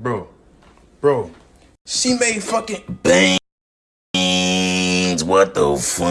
Bro, bro, she made fucking bangs. What the fuck?